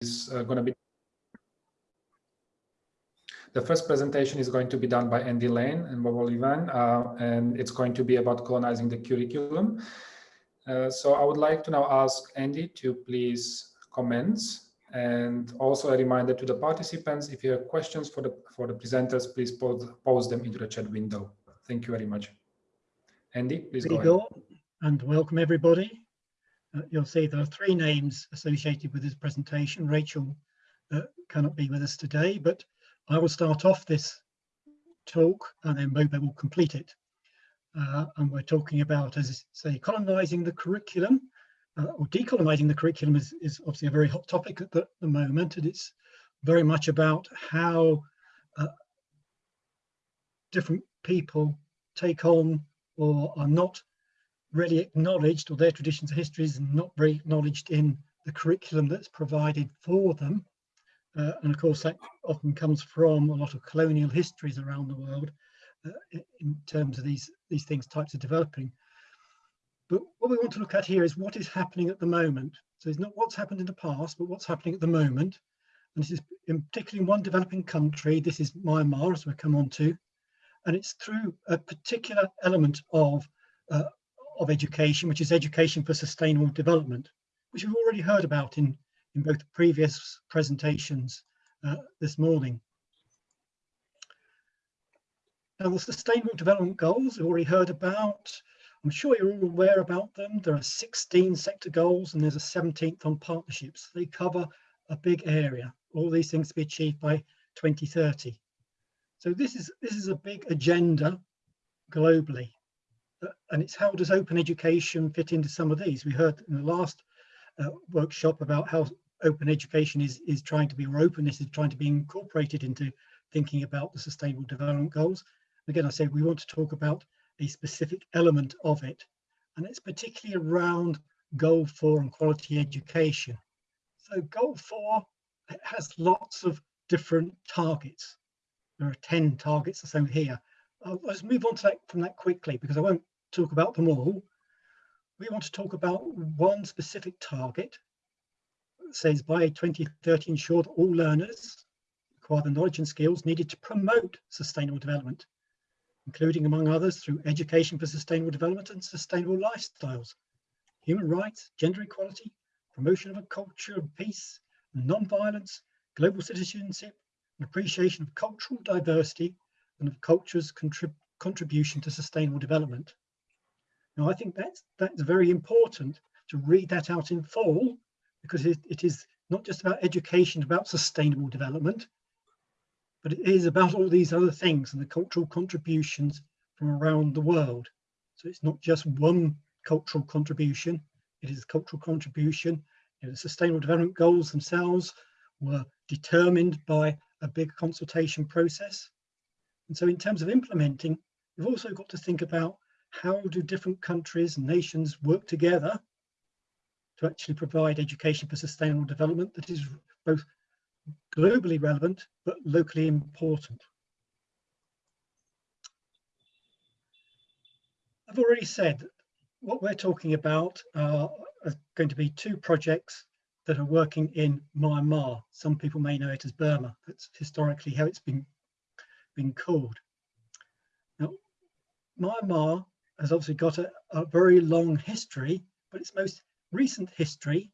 is uh, going to be the first presentation is going to be done by Andy Lane and Bob Olivan, uh, and it's going to be about colonizing the curriculum. Uh, so I would like to now ask Andy to please comments and also a reminder to the participants, if you have questions for the for the presenters, please post, post them into the chat window. Thank you very much. Andy, please go ahead. And welcome everybody. Uh, you'll see there are three names associated with this presentation. Rachel uh, cannot be with us today, but I will start off this talk and then Bobo will complete it. Uh, and we're talking about, as I say, colonising the curriculum uh, or decolonising the curriculum is, is obviously a very hot topic at the, the moment. And it's very much about how uh, different people take on or are not really acknowledged or their traditions and histories not very acknowledged in the curriculum that's provided for them. Uh, and of course that often comes from a lot of colonial histories around the world uh, in terms of these, these things types of developing. But what we want to look at here is what is happening at the moment. So it's not what's happened in the past, but what's happening at the moment. And this is in particularly in one developing country, this is Myanmar, as we'll come on to, and it's through a particular element of uh, of education, which is education for sustainable development, which we've already heard about in, in both previous presentations uh, this morning. Now the Sustainable Development Goals we've already heard about. I'm sure you're all aware about them. There are 16 sector goals and there's a 17th on partnerships. They cover a big area, all these things to be achieved by 2030. So this is, this is a big agenda globally and it's how does open education fit into some of these? We heard in the last uh, workshop about how open education is, is trying to be, or openness is trying to be incorporated into thinking about the sustainable development goals. Again, I said we want to talk about a specific element of it, and it's particularly around goal four and quality education. So goal four has lots of different targets. There are 10 targets or so here. I'll, let's move on to that from that quickly because I won't talk about them all. We want to talk about one specific target. It says by 2030 ensure that all learners acquire the knowledge and skills needed to promote sustainable development, including among others through education for sustainable development and sustainable lifestyles, human rights, gender equality, promotion of a culture of peace, non-violence, global citizenship, and appreciation of cultural diversity and of culture's contrib contribution to sustainable development. Now, I think that's, that's very important to read that out in full because it, it is not just about education, about sustainable development, but it is about all these other things and the cultural contributions from around the world. So it's not just one cultural contribution, it is a cultural contribution. You know, the sustainable development goals themselves were determined by a big consultation process. And so in terms of implementing, we've also got to think about how do different countries and nations work together to actually provide education for sustainable development that is both globally relevant but locally important. I've already said what we're talking about are, are going to be two projects that are working in Myanmar. Some people may know it as Burma. That's historically how it's been, been called. Now, Myanmar has obviously got a, a very long history, but its most recent history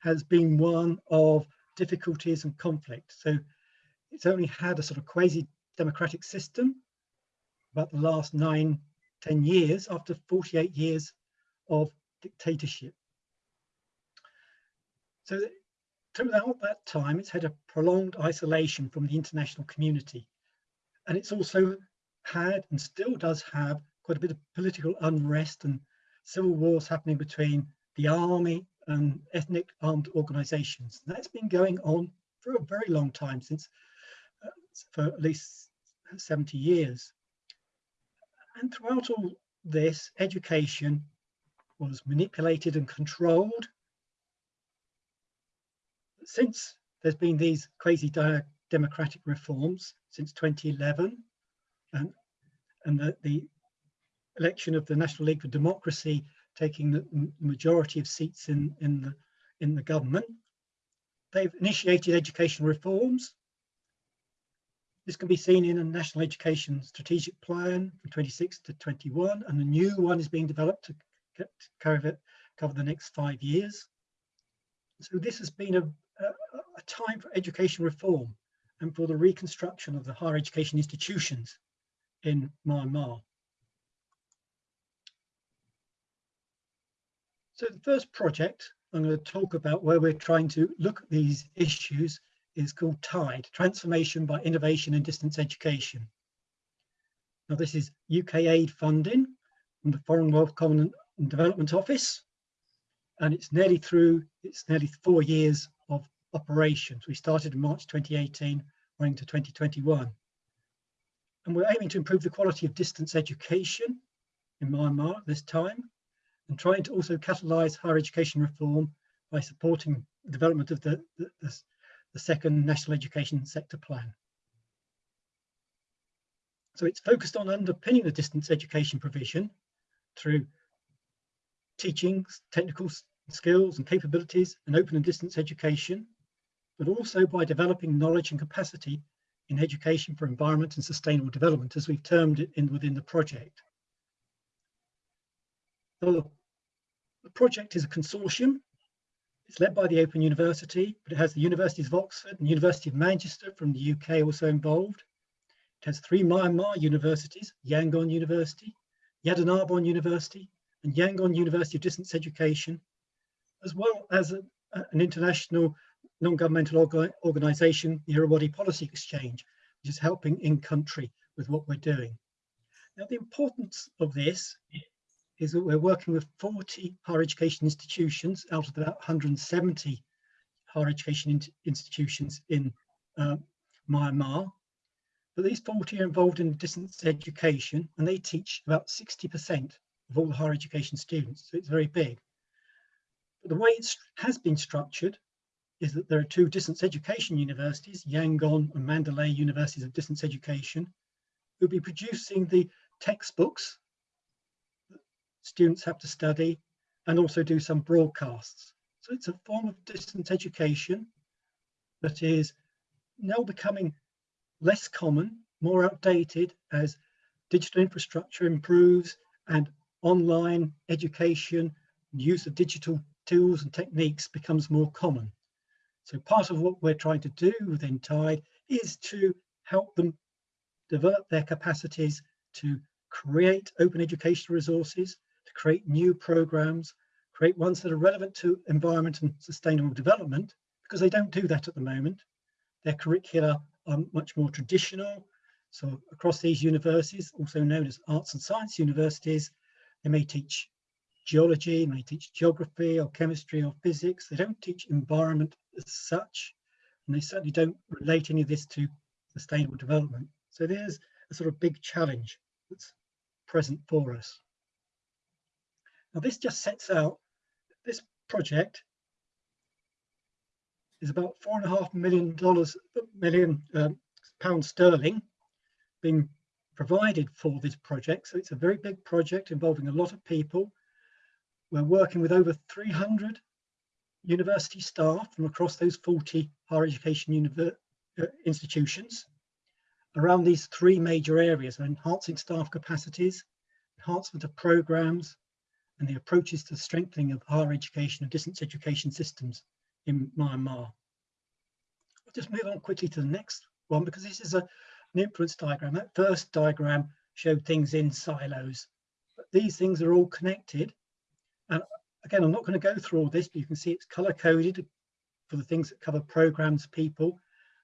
has been one of difficulties and conflict. So it's only had a sort of quasi-democratic system about the last nine, 10 years after 48 years of dictatorship. So throughout that time, it's had a prolonged isolation from the international community. And it's also had and still does have quite a bit of political unrest and civil wars happening between the army and ethnic armed organizations. That's been going on for a very long time, since uh, for at least 70 years. And throughout all this, education was manipulated and controlled. Since there's been these quasi democratic reforms since 2011, and, and the, the election of the National League for Democracy taking the majority of seats in, in, the, in the government. they've initiated education reforms. This can be seen in a National Education Strategic Plan from 26 to 21, and a new one is being developed to cover, cover the next five years. So this has been a, a, a time for education reform and for the reconstruction of the higher education institutions in Myanmar. So the first project I'm going to talk about where we're trying to look at these issues is called TIDE, Transformation by Innovation in Distance Education. Now this is UK aid funding from the Foreign Commonwealth and Development Office and it's nearly through, it's nearly four years of operations. We started in March 2018, running to 2021. And we're aiming to improve the quality of distance education in Myanmar at this time and trying to also catalyse higher education reform by supporting the development of the, the, the, the second National Education Sector Plan. So it's focused on underpinning the distance education provision through teaching, technical skills and capabilities and open and distance education, but also by developing knowledge and capacity in education for environment and sustainable development, as we've termed it in within the project. So the project is a consortium. It's led by the Open University, but it has the Universities of Oxford and University of Manchester from the UK also involved. It has three Myanmar universities, Yangon University, Yadanarbon University, and Yangon University of Distance Education, as well as a, an international non-governmental orga organisation, the Irrawaddy Policy Exchange, which is helping in country with what we're doing. Now, the importance of this is that we're working with 40 higher education institutions out of about 170 higher education in institutions in uh, Myanmar. But these 40 are involved in distance education and they teach about 60% of all the higher education students. So it's very big. But the way it has been structured is that there are two distance education universities, Yangon and Mandalay Universities of Distance Education, who'll be producing the textbooks students have to study and also do some broadcasts. So it's a form of distance education that is now becoming less common, more outdated as digital infrastructure improves and online education, use of digital tools and techniques becomes more common. So part of what we're trying to do within TIDE is to help them develop their capacities to create open educational resources, create new programs, create ones that are relevant to environment and sustainable development, because they don't do that at the moment. Their curricula are much more traditional. So across these universities, also known as arts and science universities, they may teach geology, may teach geography or chemistry or physics. They don't teach environment as such, and they certainly don't relate any of this to sustainable development. So there's a sort of big challenge that's present for us. Now this just sets out, this project is about four and a half million dollars, million um, pounds sterling being provided for this project. So it's a very big project involving a lot of people. We're working with over 300 university staff from across those 40 higher education uh, institutions around these three major areas, enhancing staff capacities, enhancement of programs, and the approaches to strengthening of higher education and distance education systems in Myanmar. I'll just move on quickly to the next one because this is a, an influence diagram. That first diagram showed things in silos, but these things are all connected. And again, I'm not going to go through all this, but you can see it's color coded for the things that cover programs, people,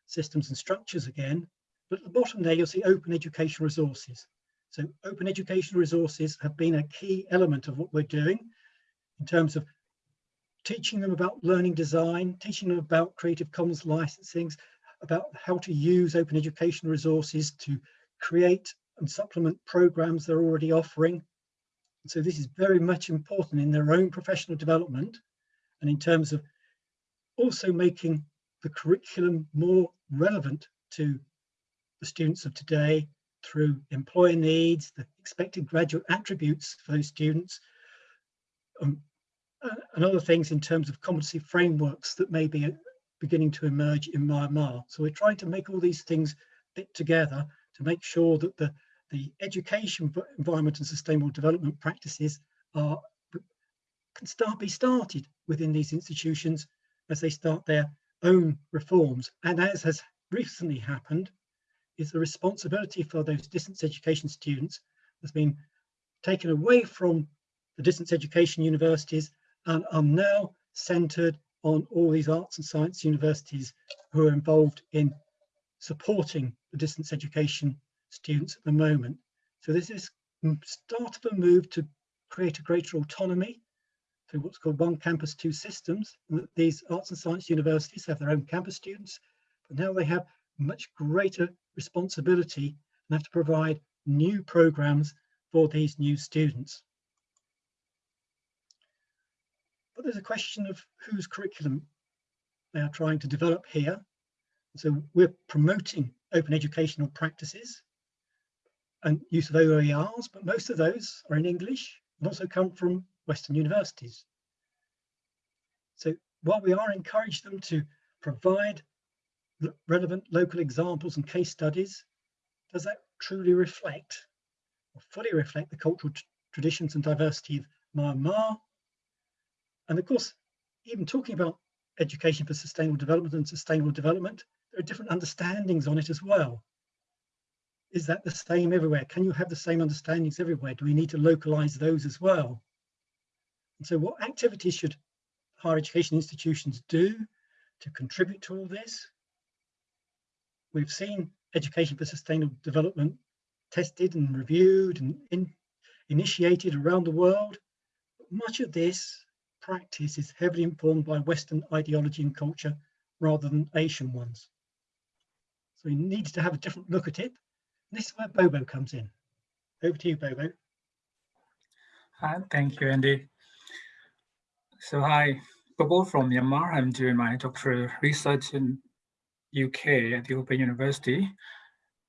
systems and structures again. But at the bottom there, you'll see open education resources. So open education resources have been a key element of what we're doing in terms of teaching them about learning design, teaching them about Creative Commons licensing, about how to use open education resources to create and supplement programs they're already offering. So this is very much important in their own professional development and in terms of also making the curriculum more relevant to the students of today through employer needs, the expected graduate attributes for those students, um, uh, and other things in terms of competency frameworks that may be, beginning to emerge in Myanmar. So we're trying to make all these things fit together to make sure that the, the education environment and sustainable development practices are can start be started within these institutions as they start their own reforms. And as has recently happened, is the responsibility for those distance education students has been taken away from the distance education universities and are now centered on all these arts and science universities who are involved in supporting the distance education students at the moment. So this is start of a move to create a greater autonomy through what's called one campus, two systems. These arts and science universities have their own campus students, but now they have much greater responsibility and have to provide new programs for these new students. But there's a question of whose curriculum they are trying to develop here. So we're promoting open educational practices and use of OERs, but most of those are in English and also come from Western universities. So while we are encouraging them to provide relevant local examples and case studies, does that truly reflect or fully reflect the cultural traditions and diversity of Myanmar? And of course, even talking about education for sustainable development and sustainable development, there are different understandings on it as well. Is that the same everywhere? Can you have the same understandings everywhere? Do we need to localize those as well? And so what activities should higher education institutions do to contribute to all this? We've seen education for sustainable development tested and reviewed and in, initiated around the world. But much of this practice is heavily informed by Western ideology and culture rather than Asian ones. So we need to have a different look at it. And this is where Bobo comes in. Over to you, Bobo. Hi, thank you, Andy. So hi, Bobo from Myanmar. I'm doing my doctoral research in UK at the Open University.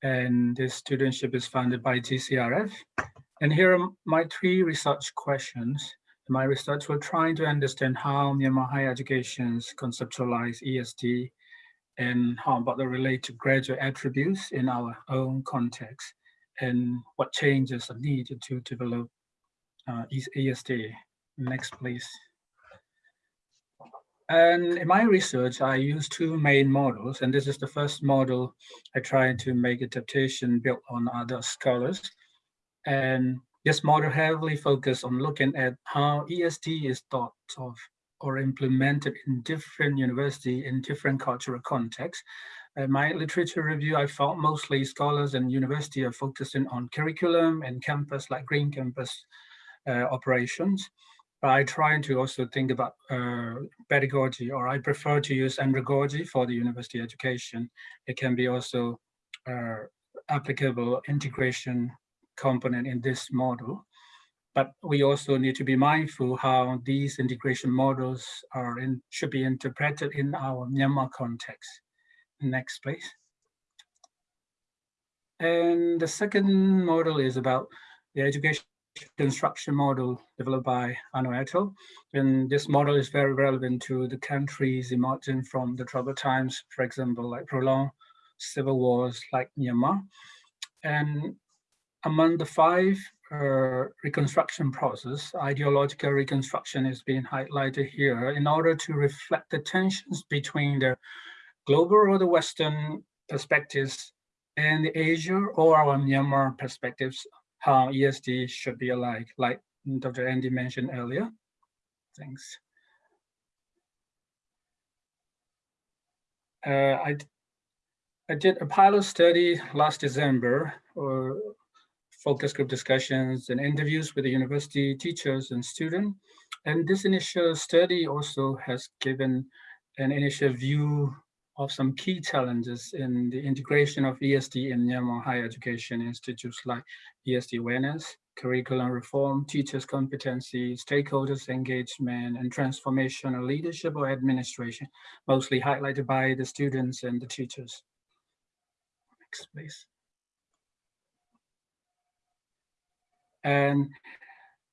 And this studentship is funded by GCRF. And here are my three research questions. My research, we're trying to understand how Myanmar higher educations conceptualize ESD and how about the related graduate attributes in our own context and what changes are needed to develop uh, ESD. Next, please. And in my research, I use two main models, and this is the first model I tried to make adaptation built on other scholars. And this model heavily focused on looking at how ESD is thought of or implemented in different university in different cultural contexts. In my literature review, I found mostly scholars and university are focusing on curriculum and campus, like green campus uh, operations. I try to also think about uh, pedagogy, or I prefer to use andragogy for the university education. It can be also uh, applicable integration component in this model. But we also need to be mindful how these integration models are in, should be interpreted in our Myanmar context. Next, please. And the second model is about the education construction model developed by Ano et al. And this model is very relevant to the countries emerging from the troubled times, for example, like prolonged civil wars like Myanmar. And among the five uh, reconstruction process, ideological reconstruction is being highlighted here in order to reflect the tensions between the global or the Western perspectives and the Asia or our Myanmar perspectives how ESD should be alike, like Dr. Andy mentioned earlier. Thanks. Uh, I, I did a pilot study last December, or focus group discussions and interviews with the university teachers and students. And this initial study also has given an initial view of some key challenges in the integration of ESD in Myanmar higher education institutes like ESD awareness, curriculum reform, teachers' competency, stakeholders' engagement, and transformational leadership or administration, mostly highlighted by the students and the teachers. Next, please. And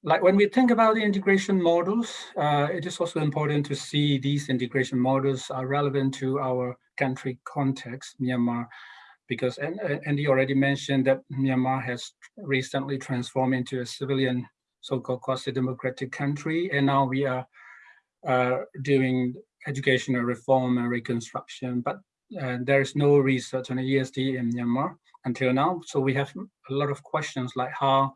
like when we think about the integration models, uh, it is also important to see these integration models are relevant to our country context, Myanmar, because and Andy already mentioned that Myanmar has recently transformed into a civilian, so-called quasi-democratic country, and now we are uh, doing educational reform and reconstruction, but uh, there is no research on ESD in Myanmar until now. So we have a lot of questions like how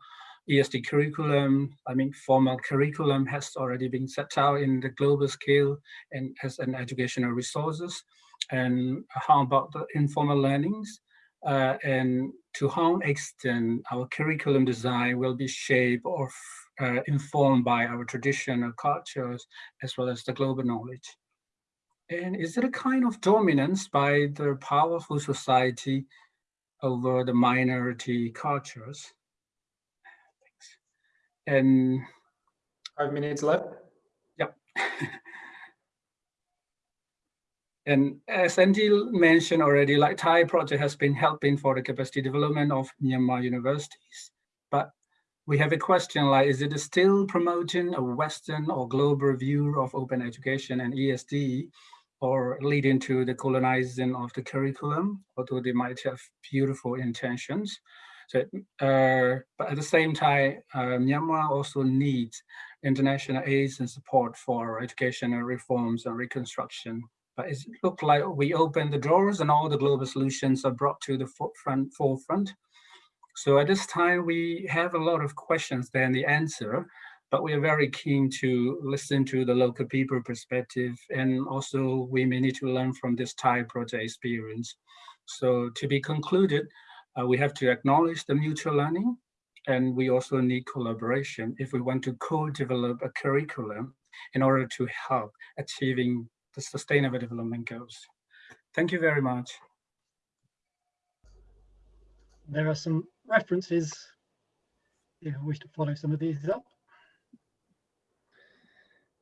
ESD curriculum, I mean, formal curriculum has already been set out in the global scale and as an educational resources. And how about the informal learnings? Uh, and to how extent our curriculum design will be shaped or uh, informed by our traditional cultures as well as the global knowledge. And is it a kind of dominance by the powerful society over the minority cultures? And five minutes left. Yep. and as Andy mentioned already, like TIDE project has been helping for the capacity development of Myanmar universities. But we have a question like, is it still promoting a Western or global view of open education and ESD or leading to the colonizing of the curriculum, although they might have beautiful intentions. So, uh, but at the same time, uh, Myanmar also needs international aid and support for educational reforms and reconstruction. But it looked like we opened the doors and all the global solutions are brought to the forefront. forefront. So at this time, we have a lot of questions than the answer but we are very keen to listen to the local people perspective and also we may need to learn from this TIDE project experience. So to be concluded, Uh, we have to acknowledge the mutual learning and we also need collaboration if we want to co-develop a curriculum in order to help achieving the sustainable development goals. Thank you very much. There are some references if you wish to follow some of these up.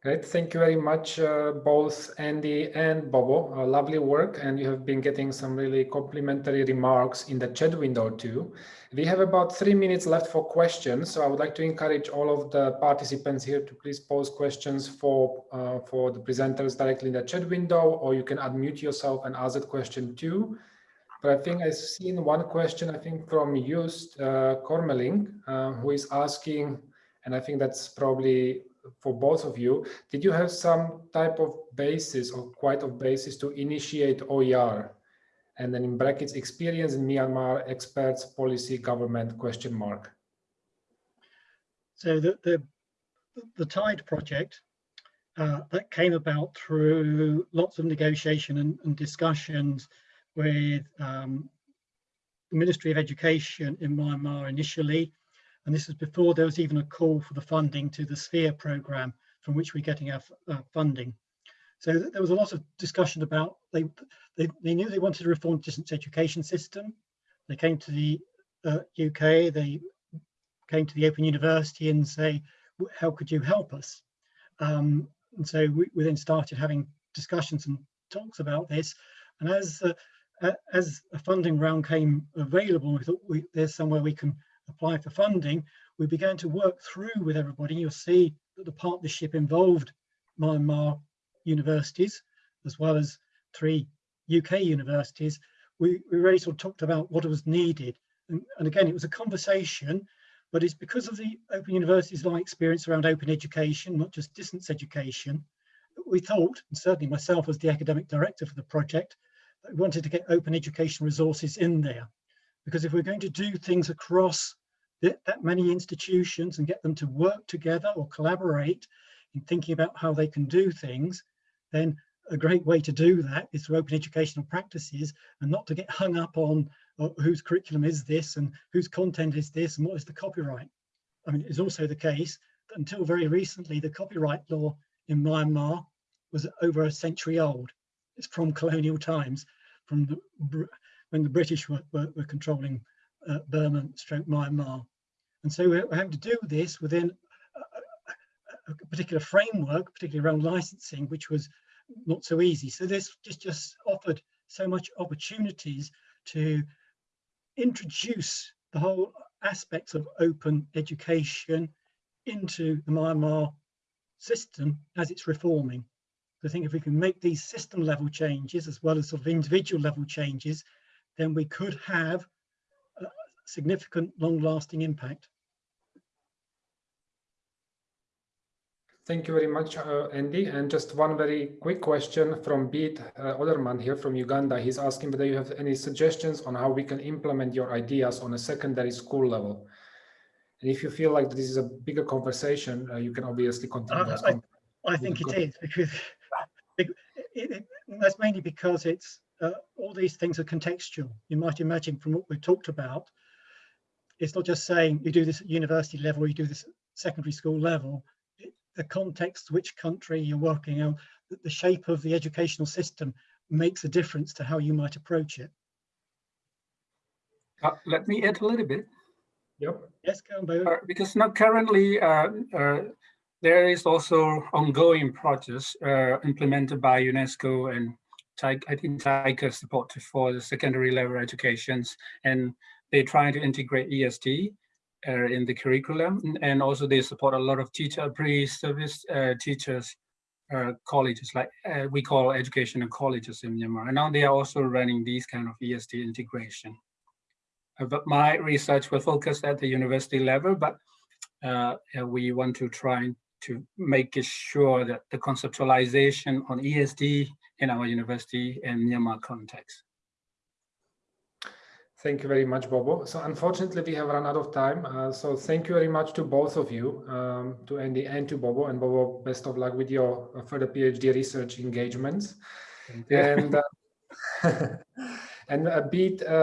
Great, thank you very much, uh, both Andy and Bobo. Uh, lovely work, and you have been getting some really complimentary remarks in the chat window too. We have about three minutes left for questions, so I would like to encourage all of the participants here to please pose questions for uh, for the presenters directly in the chat window, or you can unmute yourself and ask that question too. But I think I've seen one question, I think from Just uh, Kormeling, uh, who is asking, and I think that's probably for both of you, did you have some type of basis or quite of basis to initiate OER? And then in brackets, experience in Myanmar, experts, policy, government, question mark. So the, the, the TIDE project uh, that came about through lots of negotiation and, and discussions with um, the Ministry of Education in Myanmar initially, and this was before there was even a call for the funding to the SPHEIR program from which we're getting our uh, funding. So there was a lot of discussion about, they, they, they knew they wanted to reform the distance education system. They came to the uh, UK, they came to the Open University and say, how could you help us? Um, and so we, we, then started having discussions and talks about this. And as uh, as a funding round came available, we thought we, there's somewhere we can apply for funding, we began to work through with everybody. You'll see that the partnership involved Myanmar universities, as well as three UK universities. We, we really sort of talked about what was needed. And, and again, it was a conversation, but it's because of the Open University's long experience around open education, not just distance education, we thought, and certainly myself as the academic director for the project, that we wanted to get open education resources in there. Because if we're going to do things across that, many institutions and get them to work together or collaborate in thinking about how they can do things, then a great way to do that is through open educational practices and not to get hung up on uh, whose curriculum is this and whose content is this and what is the copyright. I mean, it's also the case that until very recently, the copyright law in Myanmar was over a century old. It's from colonial times, from the when the British were, were, were controlling uh, Burma stroke Myanmar. And so we're, we're having to do this within a, a, particular framework, particularly around licensing, which was not so easy. So this just, just offered so much opportunities to introduce the whole aspects of open education into the Myanmar system as it's reforming. I think if we can make these system level changes as well as sort of individual level changes, then we could have a significant long lasting impact. Thank you very much, uh, Andy. And just one very quick question from Beat uh, Oderman here from Uganda. He's asking whether you have any suggestions on how we can implement your ideas on a secondary school level. And if you feel like this is a bigger conversation, uh, you can obviously continue. Uh, I, I, think it is because it, it, that's mainly because it's uh, all these things are contextual. You might imagine from what we've talked about, it's not just saying you do this at university level, or you do this at secondary school level the context, which country you're working on, the shape of the educational system makes a difference to how you might approach it. Uh, let me add a little bit. Yep. Yes, go uh, because now currently uh, uh, there is also ongoing projects uh, implemented by UNESCO and I think TICA support for the secondary level educations and they're trying to integrate ESD uh, in the curriculum and also they support a lot of teacher pre-service uh, teachers uh, colleges like uh, we call educational colleges in Myanmar and now they are also running these kind of ESD integration. Uh, but my research will focus at the university level but uh, we want to try to make sure that the conceptualization on ESD in our university and Myanmar context. Thank you very much, Bobo. So unfortunately, we have run out of time. Uh, so thank you very much to both of you, um, to Andy and to Bobo. And Bobo, best of luck with your further PhD research engagements. And, uh, and a bit uh,